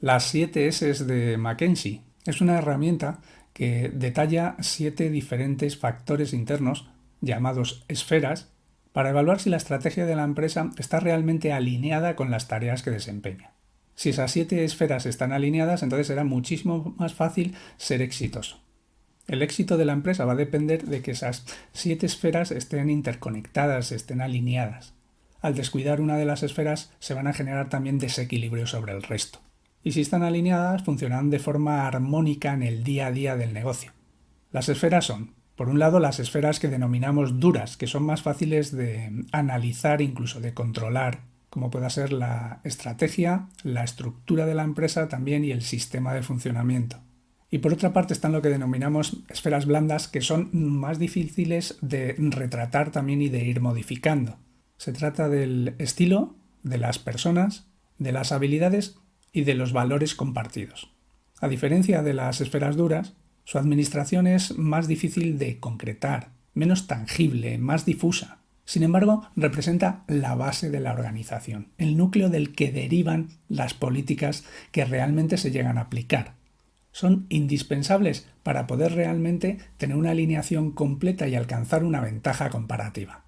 Las 7 S de Mackenzie es una herramienta que detalla siete diferentes factores internos llamados esferas para evaluar si la estrategia de la empresa está realmente alineada con las tareas que desempeña. Si esas siete esferas están alineadas, entonces será muchísimo más fácil ser exitoso. El éxito de la empresa va a depender de que esas siete esferas estén interconectadas, estén alineadas. Al descuidar una de las esferas se van a generar también desequilibrios sobre el resto. Y si están alineadas, funcionarán de forma armónica en el día a día del negocio. Las esferas son, por un lado, las esferas que denominamos duras, que son más fáciles de analizar, incluso de controlar, como pueda ser la estrategia, la estructura de la empresa también y el sistema de funcionamiento. Y por otra parte están lo que denominamos esferas blandas, que son más difíciles de retratar también y de ir modificando. Se trata del estilo, de las personas, de las habilidades y de los valores compartidos. A diferencia de las esferas duras, su administración es más difícil de concretar, menos tangible, más difusa. Sin embargo, representa la base de la organización, el núcleo del que derivan las políticas que realmente se llegan a aplicar son indispensables para poder realmente tener una alineación completa y alcanzar una ventaja comparativa.